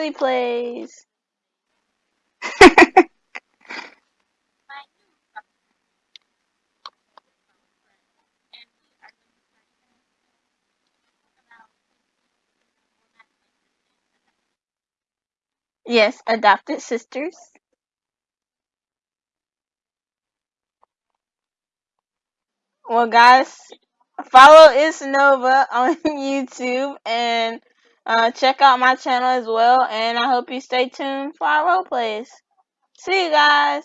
replays. Yes, adopted sisters. Well, guys, follow Isnova on YouTube and uh, check out my channel as well. And I hope you stay tuned for our role plays. See you guys.